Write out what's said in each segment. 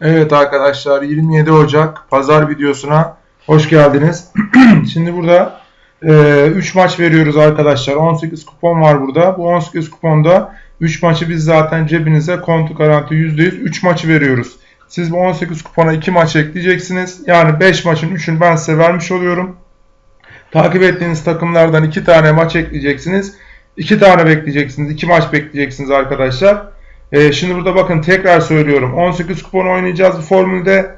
Evet arkadaşlar 27 Ocak pazar videosuna hoş geldiniz. Şimdi burada 3 maç veriyoruz arkadaşlar. 18 kupon var burada. Bu 18 kuponda 3 maçı biz zaten cebinize kontu garanti %100 3 maçı veriyoruz. Siz bu 18 kupona 2 maç ekleyeceksiniz. Yani 5 maçın 3'ünü ben size vermiş oluyorum. Takip ettiğiniz takımlardan 2 tane maç ekleyeceksiniz. 2 tane bekleyeceksiniz. 2 maç bekleyeceksiniz arkadaşlar. Ee, şimdi burada bakın tekrar söylüyorum. 18 kupon oynayacağız bu formülde.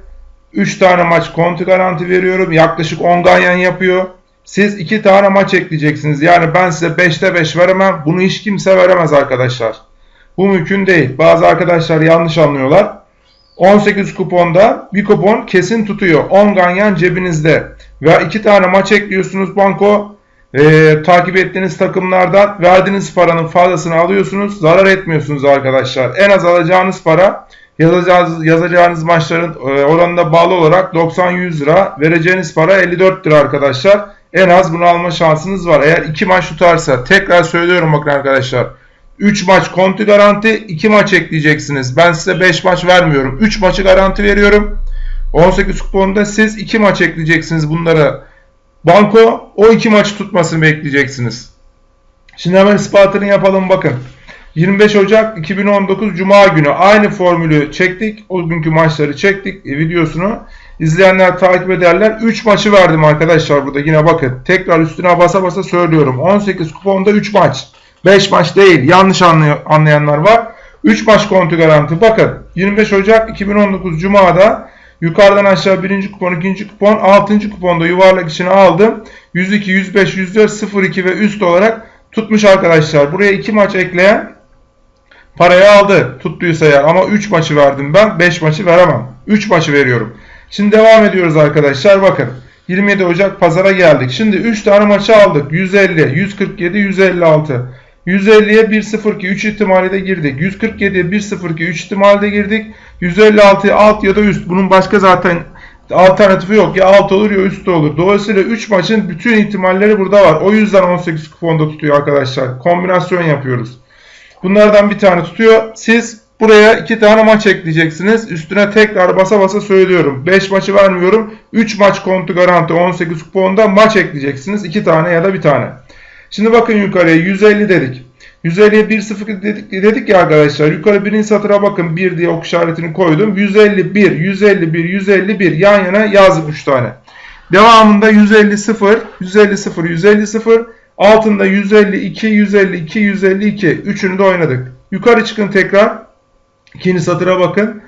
3 tane maç konti garanti veriyorum. Yaklaşık 10 ganyan yapıyor. Siz 2 tane maç ekleyeceksiniz. Yani ben size 5'te 5 veremem. Bunu hiç kimse veremez arkadaşlar. Bu mümkün değil. Bazı arkadaşlar yanlış anlıyorlar. 18 kuponda bir kupon kesin tutuyor. 10 ganyan cebinizde. Veya 2 tane maç ekliyorsunuz banko e, takip ettiğiniz takımlardan verdiğiniz paranın fazlasını alıyorsunuz. Zarar etmiyorsunuz arkadaşlar. En az alacağınız para yazacağınız, yazacağınız maçların e, oranına bağlı olarak 90-100 lira. Vereceğiniz para 54 lira arkadaşlar. En az bunu alma şansınız var. Eğer 2 maç tutarsa tekrar söylüyorum bakın arkadaşlar. 3 maç konti garanti 2 maç ekleyeceksiniz. Ben size 5 maç vermiyorum. 3 maçı garanti veriyorum. 18 kuponda siz 2 maç ekleyeceksiniz bunlara Banko o iki maçı tutmasını bekleyeceksiniz. Şimdi hemen ispatını yapalım bakın. 25 Ocak 2019 Cuma günü aynı formülü çektik. O günkü maçları çektik e, videosunu. İzleyenler takip ederler. 3 maçı verdim arkadaşlar burada yine bakın. Tekrar üstüne basa basa söylüyorum. 18 kuponda 3 maç. 5 maç değil. Yanlış anlayanlar var. 3 maç kontu garanti. Bakın 25 Ocak 2019 Cuma'da Yukarıdan aşağı birinci kupon, ikinci kupon, altıncı kuponda yuvarlak içine aldım. 102, 105, 104, 02 ve üst olarak tutmuş arkadaşlar. Buraya iki maç ekleyen parayı aldı tuttuysa ya ama 3 maçı verdim ben 5 maçı veremem. 3 maçı veriyorum. Şimdi devam ediyoruz arkadaşlar bakın. 27 Ocak pazara geldik. Şimdi 3 tane maçı aldık. 150, 147, 156. 150'ye 1-0-2 3 ihtimali de girdik. 147'ye 1-0-2 3 ihtimali de girdik. 156'ya alt ya da üst. Bunun başka zaten alternatifi yok. Ya alt olur ya üst olur. Dolayısıyla 3 maçın bütün ihtimalleri burada var. O yüzden 18 kuponda tutuyor arkadaşlar. Kombinasyon yapıyoruz. Bunlardan bir tane tutuyor. Siz buraya 2 tane maç ekleyeceksiniz. Üstüne tekrar basa basa söylüyorum. 5 maçı vermiyorum. 3 maç kontu garanti 18 kuponda maç ekleyeceksiniz. 2 tane ya da bir tane. Şimdi bakın yukarıya 150 dedik. 150'ye 1-0 dedik, dedik ya arkadaşlar. Yukarı birinci satıra bakın 1 diye ok işaretini koydum. 151, 151, 151 yan yana yazdım 3 tane. Devamında 150 0, 150 0, 150 0. Altında 152, 152, 152. Üçünü de oynadık. Yukarı çıkın tekrar. İkinci satıra bakın.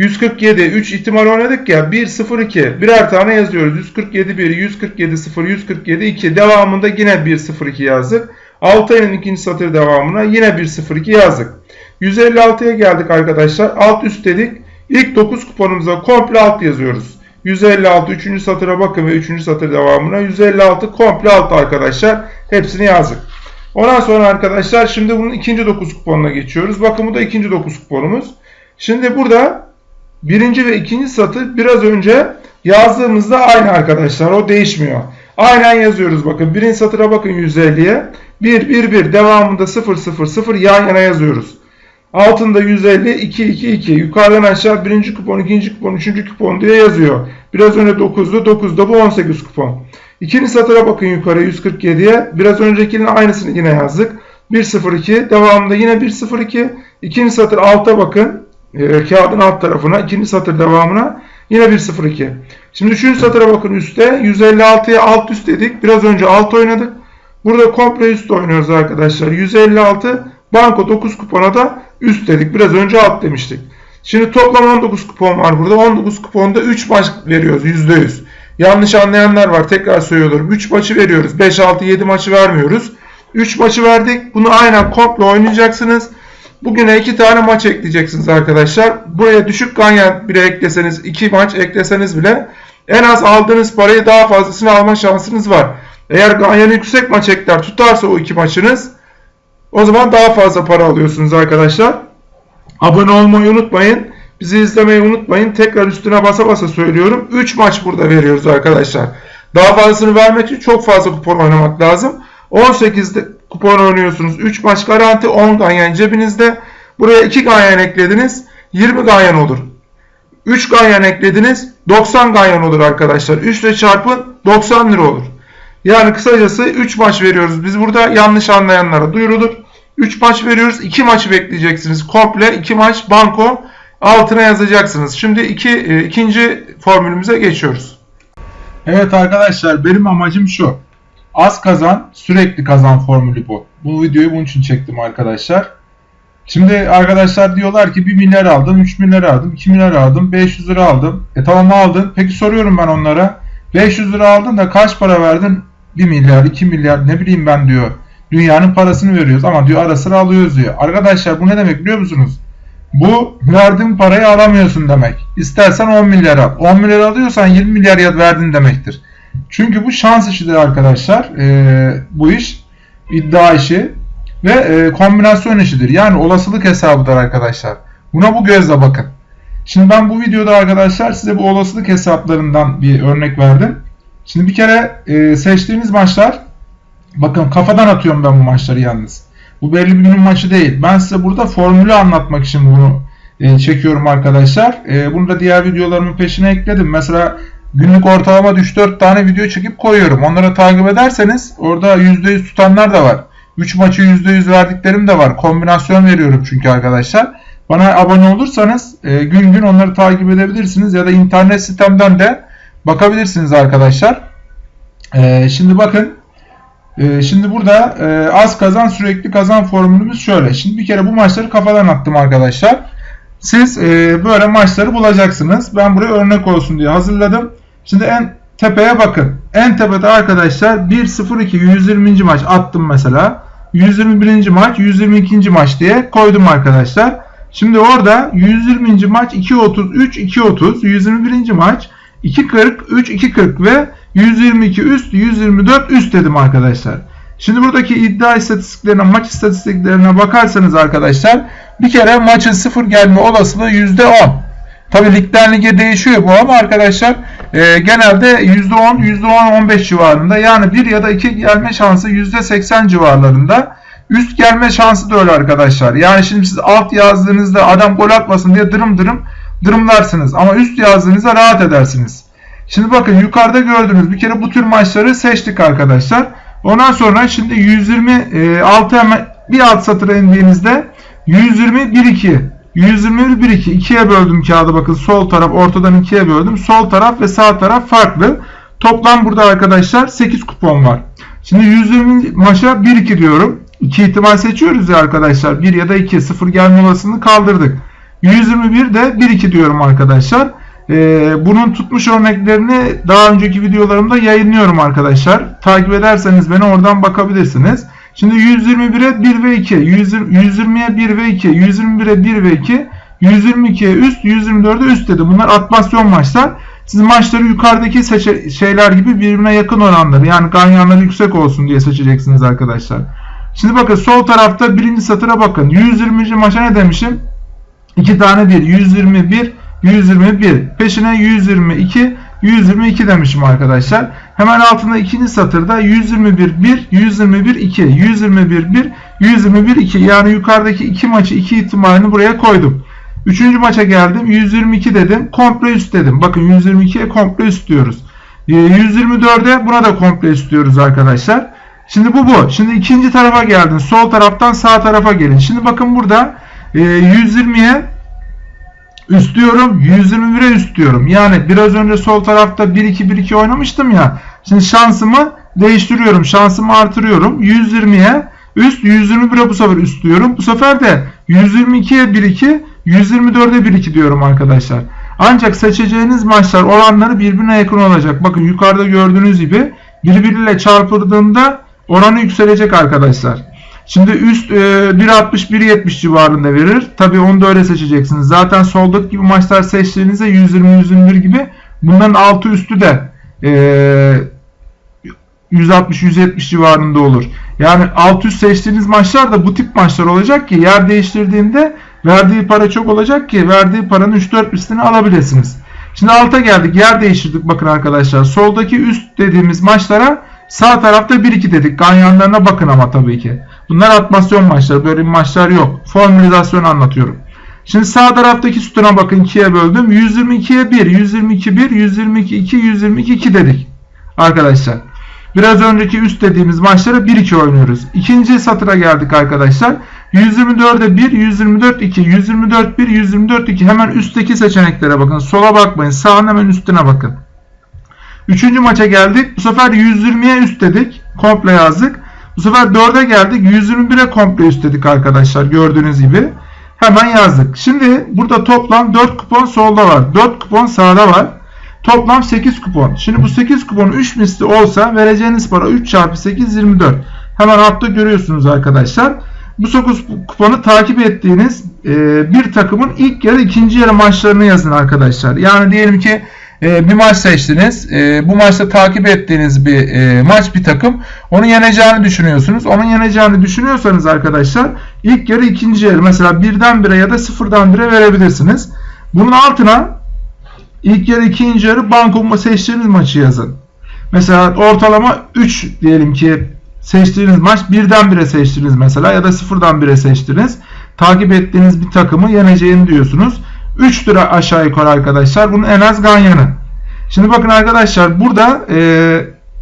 147 3 ihtimal oynadık ya 1 0 2 birer tane yazıyoruz. 147 1 147 0 147 2 devamında yine 1 0 2 yazdık. 6 ayının ikinci satır devamına yine 1 0 2 yazdık. 156'ya geldik arkadaşlar. Alt üst dedik. İlk 9 kuponumuza komple alt yazıyoruz. 156 3. satıra bakın ve 3. satır devamına 156 komple alt arkadaşlar. Hepsini yazdık. Ondan sonra arkadaşlar şimdi bunun ikinci 9 kuponuna geçiyoruz. Bakın bu da ikinci 9 kuponumuz. Şimdi burada birinci ve ikinci satır biraz önce yazdığımızda aynı arkadaşlar. O değişmiyor. Aynen yazıyoruz bakın. Birinci satıra bakın 150'ye. 1, 1, 1 devamında 0, 0, 0 yan yana yazıyoruz. Altında 150, 2, 2, 2. Yukarıdan aşağı birinci kupon, ikinci kupon, üçüncü kupon diye yazıyor. Biraz önce 9'du, 9'da bu 18 kupon. İkinci satıra bakın yukarı 147'ye. Biraz öncekinin aynısını yine yazdık. 102 devamında yine 102. İkinci satır alta bakın e, kağıdın alt tarafına, ikinci satır devamına yine 1.02. Şimdi üçüncü satıra bakın üstte 156'ya alt üst dedik. Biraz önce alt oynadık. Burada komple üst oynuyoruz arkadaşlar. 156 banko 9 kupona da üst dedik. Biraz önce alt demiştik. Şimdi toplam 19 kupon var burada. 19 kuponda 3 maç veriyoruz %100. Yanlış anlayanlar var. Tekrar söylüyorum. 3 maçı veriyoruz. 5, 6, 7 maçı vermiyoruz. 3 maçı verdik. Bunu aynen komple oynayacaksınız. Bugüne iki tane maç ekleyeceksiniz arkadaşlar. Buraya düşük ganyan bile ekleseniz, iki maç ekleseniz bile en az aldığınız parayı daha fazlasını alma şansınız var. Eğer ganyan yüksek maç ekler tutarsa o iki maçınız o zaman daha fazla para alıyorsunuz arkadaşlar. Abone olmayı unutmayın. Bizi izlemeyi unutmayın. Tekrar üstüne basa basa söylüyorum. 3 maç burada veriyoruz arkadaşlar. Daha fazlasını vermek için çok fazla kupon oynamak lazım. 18'de kupon oynuyorsunuz. 3 maç garanti 10 ganyan cebinizde. Buraya 2 ganyan eklediniz. 20 ganyan olur. 3 ganyan eklediniz. 90 ganyan olur arkadaşlar. 3 ile çarpın 90 lira olur. Yani kısacası 3 maç veriyoruz. Biz burada yanlış anlayanlara duyurulur. 3 maç veriyoruz. 2 maçı bekleyeceksiniz. Komple 2 maç banko altına yazacaksınız. Şimdi iki, e, ikinci formülümüze geçiyoruz. Evet arkadaşlar benim amacım şu. Az kazan sürekli kazan formülü bu. Bu videoyu bunun için çektim arkadaşlar. Şimdi arkadaşlar diyorlar ki 1 milyar aldım, 3 milyar aldım, 2 milyar aldım, 500 lira aldım. E tamam aldın. Peki soruyorum ben onlara. 500 lira aldın da kaç para verdin? 1 milyar, 2 milyar ne bileyim ben diyor. Dünyanın parasını veriyoruz ama diyor ara sıra alıyoruz diyor. Arkadaşlar bu ne demek biliyor musunuz? Bu verdiğin parayı alamıyorsun demek. İstersen 10 milyar al. 10 milyar alıyorsan 20 milyar ya verdin demektir. Çünkü bu şans işidir arkadaşlar. Ee, bu iş iddia işi ve e, kombinasyon işidir. Yani olasılık hesabıdır arkadaşlar. Buna bu gözle bakın. Şimdi ben bu videoda arkadaşlar size bu olasılık hesaplarından bir örnek verdim. Şimdi bir kere e, seçtiğiniz maçlar bakın kafadan atıyorum ben bu maçları yalnız. Bu belli bir günün maçı değil. Ben size burada formülü anlatmak için bunu e, çekiyorum arkadaşlar. E, bunu da diğer videolarımın peşine ekledim. Mesela günlük ortalama 3-4 tane video çekip koyuyorum. Onları takip ederseniz orada %100 tutanlar da var. 3 maçı %100 verdiklerim de var. Kombinasyon veriyorum çünkü arkadaşlar. Bana abone olursanız e, gün gün onları takip edebilirsiniz ya da internet sitemden de bakabilirsiniz arkadaşlar. E, şimdi bakın e, şimdi burada e, az kazan sürekli kazan formülümüz şöyle. Şimdi bir kere bu maçları kafadan attım arkadaşlar. Siz e, böyle maçları bulacaksınız. Ben buraya örnek olsun diye hazırladım. Şimdi en tepeye bakın. En tepede arkadaşlar 1-0-2 120. maç attım mesela. 121. maç 122. maç diye koydum arkadaşlar. Şimdi orada 120. maç 2.33 2.30 121. maç 2.40 3 2.40 ve 122 üst 124 üst dedim arkadaşlar. Şimdi buradaki iddia istatistiklerine maç istatistiklerine bakarsanız arkadaşlar bir kere maçın sıfır gelme olasılığı %10. Tabi ligden lige değişiyor bu ama arkadaşlar e, genelde %10, %10-15 civarında yani 1 ya da 2 gelme şansı %80 civarlarında. Üst gelme şansı da öyle arkadaşlar. Yani şimdi siz alt yazdığınızda adam gol atmasın diye dırım dırım dırımlarsınız. Ama üst yazdığınızda rahat edersiniz. Şimdi bakın yukarıda gördüğünüz bir kere bu tür maçları seçtik arkadaşlar. Ondan sonra şimdi 126 hemen bir alt satıra indiğinizde 120 1 2 121 1 2 ikiye böldüm kağıdı bakın sol taraf ortadan ikiye böldüm. Sol taraf ve sağ taraf farklı. Toplam burada arkadaşlar 8 kupon var. Şimdi 120 maça 1 2 diyorum. 2 ihtimal seçiyoruz ya arkadaşlar. 1 ya da 2 0 gelme olasılığını kaldırdık. 121 de 1 2 diyorum arkadaşlar. Ee, bunun tutmuş örneklerini daha önceki videolarımda yayınlıyorum arkadaşlar. Takip ederseniz beni oradan bakabilirsiniz. Şimdi 121'e 1 ve 2, 120'ye 1 ve 2, 121'e 1 ve 2, 122'ye üst, 124'e üst dedi. Bunlar atmasyon maçlar. Siz maçları yukarıdaki şeyler gibi birbirine yakın oranları yani ganyanları yüksek olsun diye seçeceksiniz arkadaşlar. Şimdi bakın sol tarafta birinci satıra bakın. 120. maça ne demişim? 2 tane 1. 121, 121. Peşine 122, 122 demişim arkadaşlar. Hemen altında ikinci satırda 121 1, 121 2, 121 1, 121 2. Yani yukarıdaki iki maçı iki ihtimalini buraya koydum. Üçüncü maça geldim. 122 dedim. Komple üst dedim. Bakın 122'ye komple üst diyoruz. 124'e ee, buna da komple üst diyoruz arkadaşlar. Şimdi bu bu. Şimdi ikinci tarafa geldin. Sol taraftan sağ tarafa gelin. Şimdi bakın burada 120'ye üst diyorum. 121'e üst diyorum. Yani biraz önce sol tarafta 1-2-1-2 oynamıştım ya. Şimdi şansımı değiştiriyorum. Şansımı artırıyorum. 120'ye üst 121'e bu sefer üst diyorum. Bu sefer de 122'ye 1-2 124'e 1-2 diyorum arkadaşlar. Ancak seçeceğiniz maçlar oranları birbirine yakın olacak. Bakın yukarıda gördüğünüz gibi birbiriyle çarpıldığında oranı yükselecek arkadaşlar. Şimdi üst e, 1.60-1.70 civarında verir. Tabi onu da öyle seçeceksiniz. Zaten soldaki gibi maçlar seçtiğinizde 120-121 gibi bunların altı üstü de e, 160-170 civarında olur. Yani alt üst seçtiğiniz maçlar da bu tip maçlar olacak ki yer değiştirdiğinde verdiği para çok olacak ki verdiği paranın 3-4 üstünü alabilirsiniz. Şimdi alta geldik. Yer değiştirdik bakın arkadaşlar. Soldaki üst dediğimiz maçlara sağ tarafta 1-2 dedik. Ganyanlarına bakın ama tabii ki. Bunlar atmasyon maçları. Böyle maçlar yok. Formülizasyon anlatıyorum. Şimdi sağ taraftaki sütuna bakın 2'ye böldüm. 122'ye 1, 122 1, 122 2, 122 2 dedik. Arkadaşlar. Biraz önceki üst dediğimiz maçlara 1-2 oynuyoruz. İkinci satıra geldik arkadaşlar. 124'e 1, 124 2, 124 1, 124 2. Hemen üstteki seçeneklere bakın. Sola bakmayın. Sağın hemen üstüne bakın. Üçüncü maça geldik. Bu sefer 120'ye üst dedik. Komple yazdık. Bu sefer 4'e geldik. 121'e komple üst dedik arkadaşlar. Gördüğünüz gibi. Hemen yazdık. Şimdi burada toplam 4 kupon solda var. 4 kupon sağda var. Toplam 8 kupon. Şimdi bu 8 kupon 3 misli olsa vereceğiniz para 3 çarpı 8 24. Hemen altta görüyorsunuz arkadaşlar. Bu 9 kuponu takip ettiğiniz bir takımın ilk yarı ikinci yarı maçlarını yazın arkadaşlar. Yani diyelim ki e, bir maç seçtiniz. E, bu maçta takip ettiğiniz bir e, maç bir takım. Onu yeneceğini düşünüyorsunuz. Onun yeneceğini düşünüyorsanız arkadaşlar ilk yarı ikinci yarı mesela birden bire ya da sıfırdan bire verebilirsiniz. Bunun altına ilk yarı ikinci yarı banko seçtiğiniz maçı yazın. Mesela ortalama 3 diyelim ki seçtiğiniz maç birden bire seçtiniz mesela ya da sıfırdan bire seçtiniz. Takip ettiğiniz bir takımı yeneceğini diyorsunuz. 3 lira aşağı yukarı arkadaşlar. Bunun en az ganyanı. Şimdi bakın arkadaşlar burada e,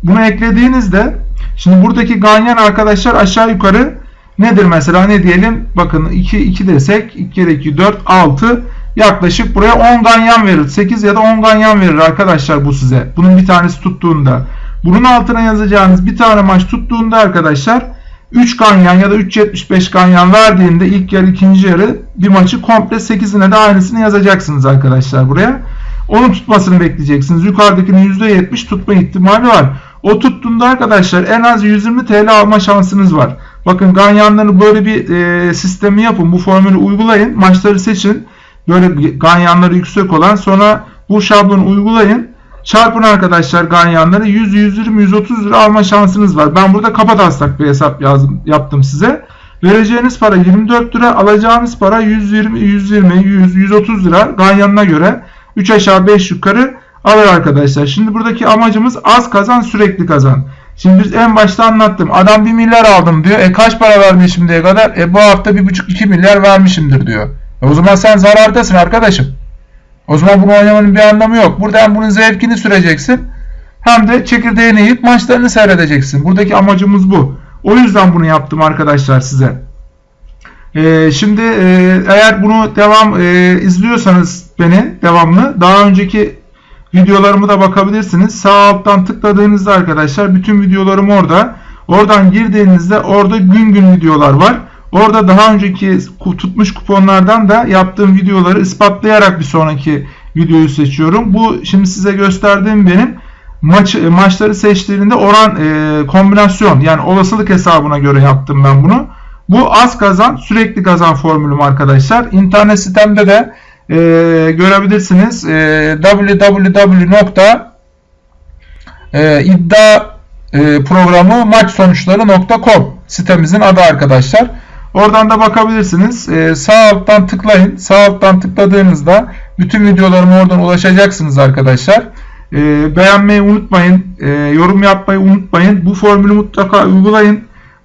bunu eklediğinizde şimdi buradaki ganyan arkadaşlar aşağı yukarı nedir mesela ne diyelim bakın 2 2 desek 2 kere 2 4 6 yaklaşık buraya 10 ganyan verir. 8 ya da 10 ganyan verir arkadaşlar bu size. Bunun bir tanesi tuttuğunda. Bunun altına yazacağınız bir tane maç tuttuğunda arkadaşlar 3 ganyan ya da 3.75 ganyan verdiğinde ilk yarı ikinci yarı bir maçı komple 8'ine de aynısını yazacaksınız arkadaşlar buraya. Onun tutmasını bekleyeceksiniz. Yukarıdakinin %70 tutma ihtimali var. O tuttuğunda arkadaşlar en az 120 TL alma şansınız var. Bakın ganyanları böyle bir e, sistemi yapın. Bu formülü uygulayın. Maçları seçin. Böyle ganyanları yüksek olan sonra bu şablonu uygulayın. Çarpın arkadaşlar ganyanları 100, 120, 130 lira alma şansınız var. Ben burada kafa taslak bir hesap yazdım, yaptım size. Vereceğiniz para 24 lira, alacağınız para 120, 120, 100, 130 lira ganyanına göre 3 aşağı 5 yukarı alır arkadaşlar. Şimdi buradaki amacımız az kazan sürekli kazan. Şimdi biz en başta anlattım. Adam 1 milyar aldım diyor. E kaç para vermiş şimdiye kadar? E bu hafta 1,5-2 milyar vermişimdir diyor. E o zaman sen zarardasın arkadaşım. O zaman bunu oynamanın bir anlamı yok. Burada hem bunun zevkini süreceksin hem de çekirdeğini yiyip maçlarını seyredeceksin. Buradaki amacımız bu. O yüzden bunu yaptım arkadaşlar size. Ee, şimdi e, eğer bunu devam e, izliyorsanız beni devamlı daha önceki videolarımı da bakabilirsiniz. Sağ alttan tıkladığınızda arkadaşlar bütün videolarım orada. Oradan girdiğinizde orada gün gün videolar var. Orada daha önceki tutmuş kuponlardan da yaptığım videoları ispatlayarak bir sonraki videoyu seçiyorum. Bu şimdi size gösterdiğim benim maç maçları seçtiğinde oran e, kombinasyon yani olasılık hesabına göre yaptım ben bunu. Bu az kazan sürekli kazan formülüm arkadaşlar. İnternet sitemde de e, görebilirsiniz. E, www.iddia e, sitemizin adı arkadaşlar. Oradan da bakabilirsiniz. Ee, sağ alttan tıklayın. Sağ alttan tıkladığınızda bütün videolarıma oradan ulaşacaksınız arkadaşlar. Ee, beğenmeyi unutmayın. Ee, yorum yapmayı unutmayın. Bu formülü mutlaka uygulayın.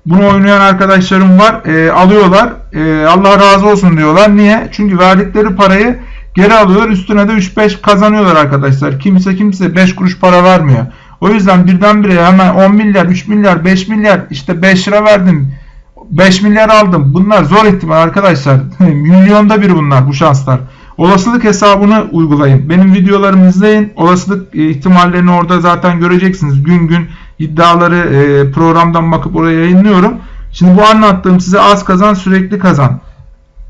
Bunu oynayan arkadaşlarım var. Ee, alıyorlar. Ee, Allah razı olsun diyorlar. Niye? Çünkü verdikleri parayı geri alıyorlar. Üstüne de 3-5 kazanıyorlar arkadaşlar. Kimse kimse 5 kuruş para vermiyor. O yüzden birdenbire hemen 10 milyar, 3 milyar, 5 milyar işte 5 lira verdim 5 milyar aldım. Bunlar zor ihtimal arkadaşlar. Milyonda bir bunlar bu şanslar. Olasılık hesabını uygulayın. Benim videolarımı izleyin. Olasılık e, ihtimallerini orada zaten göreceksiniz. Gün gün iddiaları e, programdan bakıp oraya yayınlıyorum. Şimdi bu anlattığım size az kazan sürekli kazan.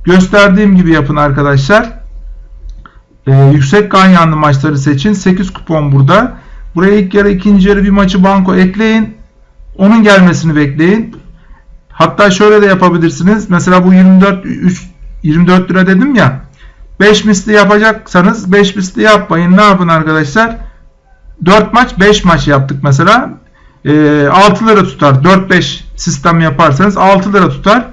Gösterdiğim gibi yapın arkadaşlar. Ee, yüksek ganyanlı maçları seçin. 8 kupon burada. Buraya ilk yarı ikinci yarı bir maçı banko ekleyin. Onun gelmesini bekleyin. Hatta şöyle de yapabilirsiniz. Mesela bu 24 3, 24 lira dedim ya. 5 misli yapacaksanız 5 misli yapmayın. Ne yapın arkadaşlar? 4 maç 5 maç yaptık mesela. E, 6 lira tutar. 4-5 sistem yaparsanız 6 lira tutar.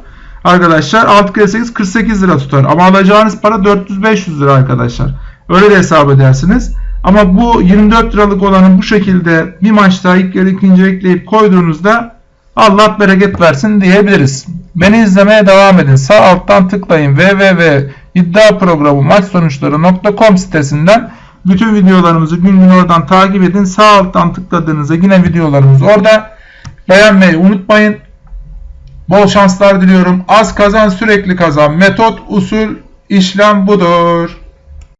Arkadaşlar 6 kere 8 48 lira tutar. Ama alacağınız para 400-500 lira arkadaşlar. Öyle de hesap edersiniz. Ama bu 24 liralık olanı bu şekilde bir maçta ilk yarı ikinci ekleyip koyduğunuzda Allah bereket versin diyebiliriz. Beni izlemeye devam edin. Sağ alttan tıklayın. www iddia programı maç sonuçları.com sitesinden bütün videolarımızı gün gün oradan takip edin. Sağ alttan tıkladığınızda yine videolarımız orada. Beğenmeyi unutmayın. Bol şanslar diliyorum. Az kazan sürekli kazan. Metot, usul, işlem budur.